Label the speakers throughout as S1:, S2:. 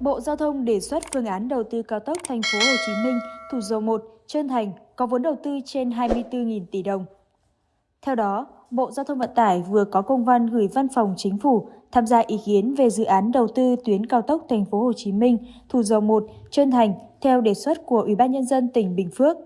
S1: Bộ Giao thông đề xuất phương án đầu tư cao tốc thành phố Hồ Chí Minh, Thủ Dầu Một, Trơn Thành có vốn đầu tư trên 24.000 tỷ đồng. Theo đó, Bộ Giao thông Vận tải vừa có công văn gửi Văn phòng Chính phủ tham gia ý kiến về dự án đầu tư tuyến cao tốc thành phố Hồ Chí Minh, Thủ Dầu Một, Trơn Thành theo đề xuất của Ủy ban nhân dân tỉnh Bình Phước.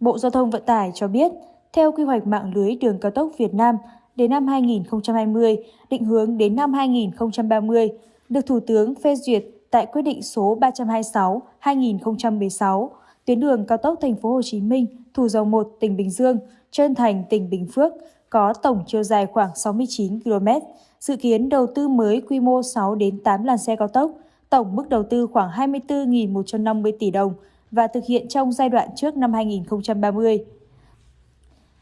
S1: Bộ Giao thông Vận tải cho biết, theo quy hoạch mạng lưới đường cao tốc Việt Nam đến năm 2020, định hướng đến năm 2030, được Thủ tướng phê duyệt tại quyết định số 326/2016, tuyến đường cao tốc thành phố Hồ Chí Minh, Thủ Dầu Một, tỉnh Bình Dương, Trơn Thành, tỉnh Bình Phước có tổng chiều dài khoảng 69 km, dự kiến đầu tư mới quy mô 6 đến 8 làn xe cao tốc, tổng mức đầu tư khoảng 24.150 tỷ đồng và thực hiện trong giai đoạn trước năm 2030.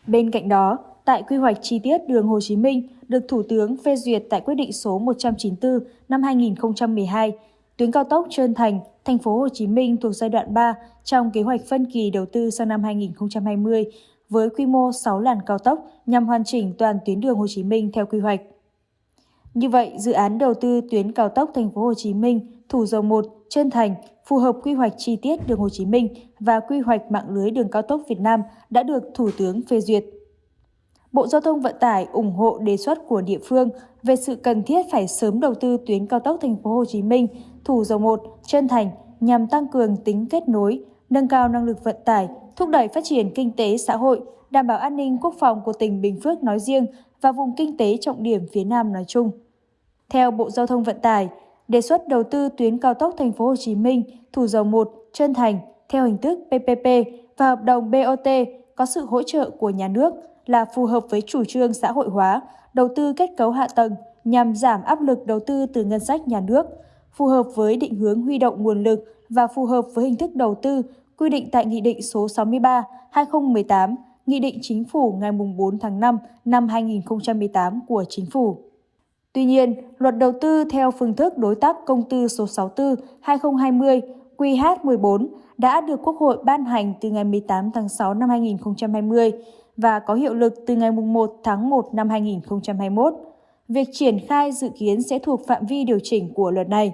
S1: Bên cạnh đó, tại quy hoạch chi tiết đường Hồ Chí Minh được Thủ tướng phê duyệt tại quyết định số 194 năm 2012, tuyến cao tốc Trơn Thành, thành phố Hồ Chí Minh thuộc giai đoạn 3 trong kế hoạch phân kỳ đầu tư sang năm 2020 với quy mô 6 làn cao tốc nhằm hoàn chỉnh toàn tuyến đường Hồ Chí Minh theo quy hoạch. Như vậy, dự án đầu tư tuyến cao tốc thành phố Hồ Chí Minh, Thủ Dầu Một, Trơn Thành phù hợp quy hoạch chi tiết đường Hồ Chí Minh và quy hoạch mạng lưới đường cao tốc Việt Nam đã được Thủ tướng phê duyệt. Bộ Giao thông Vận tải ủng hộ đề xuất của địa phương về sự cần thiết phải sớm đầu tư tuyến cao tốc thành phố Hồ Chí Minh, Thủ Dầu Một, Trân Thành nhằm tăng cường tính kết nối, nâng cao năng lực vận tải, thúc đẩy phát triển kinh tế xã hội, đảm bảo an ninh quốc phòng của tỉnh Bình Phước nói riêng và vùng kinh tế trọng điểm phía Nam nói chung. Theo Bộ Giao thông Vận tải, đề xuất đầu tư tuyến cao tốc thành phố Hồ Chí Minh, Thủ Dầu Một, Trân Thành theo hình thức PPP và hợp đồng BOT có sự hỗ trợ của nhà nước là phù hợp với chủ trương xã hội hóa, đầu tư kết cấu hạ tầng nhằm giảm áp lực đầu tư từ ngân sách nhà nước, phù hợp với định hướng huy động nguồn lực và phù hợp với hình thức đầu tư quy định tại Nghị định số 63-2018, Nghị định Chính phủ ngày 4 tháng 5 năm 2018 của Chính phủ. Tuy nhiên, luật đầu tư theo phương thức đối tác công tư số 64-2020 QH14 đã được Quốc hội ban hành từ ngày 18 tháng 6 năm 2020 và có hiệu lực từ ngày 1 tháng 1 năm 2021. Việc triển khai dự kiến sẽ thuộc phạm vi điều chỉnh của luật này.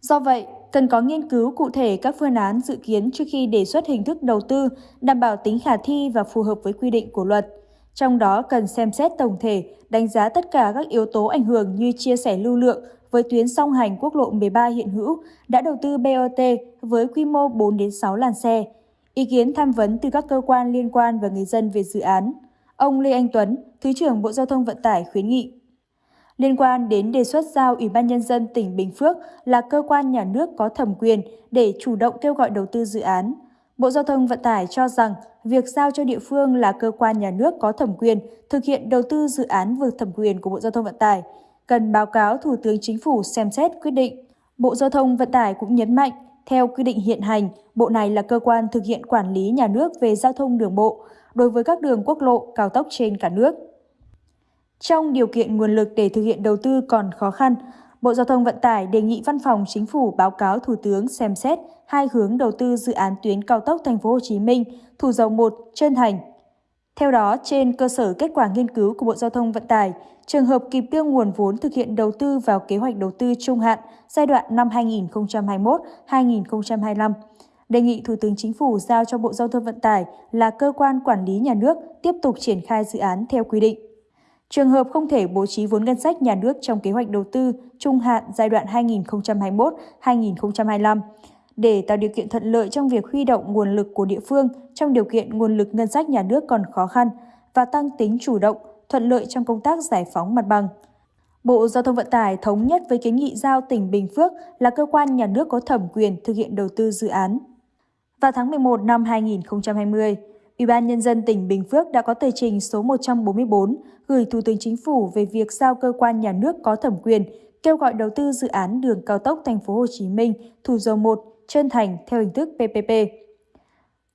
S1: Do vậy, cần có nghiên cứu cụ thể các phương án dự kiến trước khi đề xuất hình thức đầu tư, đảm bảo tính khả thi và phù hợp với quy định của luật. Trong đó cần xem xét tổng thể, đánh giá tất cả các yếu tố ảnh hưởng như chia sẻ lưu lượng với tuyến song hành quốc lộ 13 hiện hữu đã đầu tư BOT với quy mô 4 đến 6 làn xe. Ý kiến tham vấn từ các cơ quan liên quan và người dân về dự án. Ông Lê Anh Tuấn, Thứ trưởng Bộ Giao thông Vận tải khuyến nghị liên quan đến đề xuất giao Ủy ban Nhân dân tỉnh Bình Phước là cơ quan nhà nước có thẩm quyền để chủ động kêu gọi đầu tư dự án. Bộ Giao thông Vận tải cho rằng việc giao cho địa phương là cơ quan nhà nước có thẩm quyền thực hiện đầu tư dự án vượt thẩm quyền của Bộ Giao thông Vận tải, cần báo cáo Thủ tướng Chính phủ xem xét quyết định. Bộ Giao thông Vận tải cũng nhấn mạnh, theo quy định hiện hành, Bộ này là cơ quan thực hiện quản lý nhà nước về giao thông đường bộ đối với các đường quốc lộ, cao tốc trên cả nước. Trong điều kiện nguồn lực để thực hiện đầu tư còn khó khăn, Bộ Giao thông Vận tải đề nghị Văn phòng Chính phủ báo cáo Thủ tướng xem xét hai hướng đầu tư dự án tuyến cao tốc Thành phố Hồ Chí Minh, Thủ Dầu Một, Trơn Thành. Theo đó, trên cơ sở kết quả nghiên cứu của Bộ Giao thông Vận tải, trường hợp kịp đưa nguồn vốn thực hiện đầu tư vào kế hoạch đầu tư trung hạn giai đoạn năm 2021-2025, đề nghị Thủ tướng Chính phủ giao cho Bộ Giao thông Vận tải là cơ quan quản lý nhà nước tiếp tục triển khai dự án theo quy định. Trường hợp không thể bố trí vốn ngân sách nhà nước trong kế hoạch đầu tư trung hạn giai đoạn 2021-2025 để tạo điều kiện thuận lợi trong việc huy động nguồn lực của địa phương trong điều kiện nguồn lực ngân sách nhà nước còn khó khăn và tăng tính chủ động, thuận lợi trong công tác giải phóng mặt bằng. Bộ Giao thông Vận tải thống nhất với kiến nghị giao tỉnh Bình Phước là cơ quan nhà nước có thẩm quyền thực hiện đầu tư dự án. Vào tháng 11 năm 2020, Ủy ban Nhân dân tỉnh Bình Phước đã có tờ trình số 144 gửi Thủ tướng Chính phủ về việc giao cơ quan nhà nước có thẩm quyền kêu gọi đầu tư dự án đường cao tốc thành phố Hồ Chí Minh, Thủ Dầu Một, Trơn Thành theo hình thức PPP.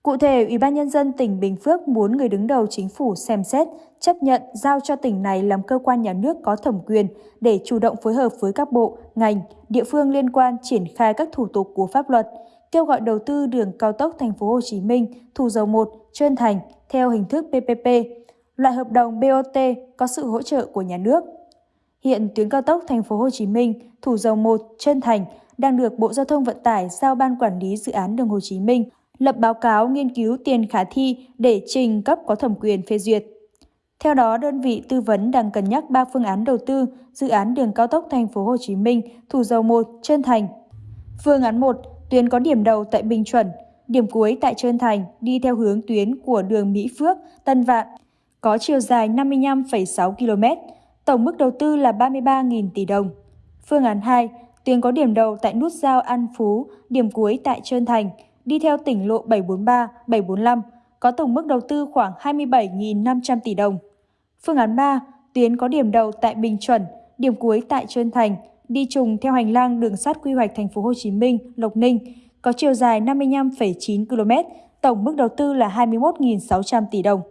S1: Cụ thể, Ủy ban Nhân dân tỉnh Bình Phước muốn người đứng đầu chính phủ xem xét, chấp nhận giao cho tỉnh này làm cơ quan nhà nước có thẩm quyền để chủ động phối hợp với các bộ, ngành, địa phương liên quan triển khai các thủ tục của pháp luật, kêu gọi đầu tư đường cao tốc thành phố Hồ Chí Minh, Thủ Dầu Một, Trơn Thành theo hình thức PPP, loại hợp đồng BOT có sự hỗ trợ của nhà nước. Hiện tuyến cao tốc thành phố Hồ Chí Minh, Thủ Dầu Một, Trơn Thành đang được Bộ Giao thông Vận tải giao Ban Quản lý Dự án Đường Hồ Chí Minh lập báo cáo nghiên cứu tiền khả thi để trình cấp có thẩm quyền phê duyệt. Theo đó, đơn vị tư vấn đang cân nhắc 3 phương án đầu tư dự án đường cao tốc thành phố Hồ Chí Minh, Thủ Dầu Một, Trơn Thành. Phương án 1, tuyến có điểm đầu tại Bình Chuẩn, điểm cuối tại Trơn Thành đi theo hướng tuyến của đường Mỹ Phước, Tân Vạn, có chiều dài 55,6 km, tổng mức đầu tư là 33.000 tỷ đồng. Phương án 2, tuyến có điểm đầu tại nút giao An Phú, điểm cuối tại Trơn Thành, đi theo tỉnh lộ 743, 745, có tổng mức đầu tư khoảng 27.500 tỷ đồng. Phương án 3, tuyến có điểm đầu tại Bình Chuẩn, điểm cuối tại Trơn Thành, đi trùng theo hành lang đường sắt quy hoạch thành phố Hồ Chí Minh, Lộc Ninh, có chiều dài 55,9 km, tổng mức đầu tư là 21.600 tỷ đồng.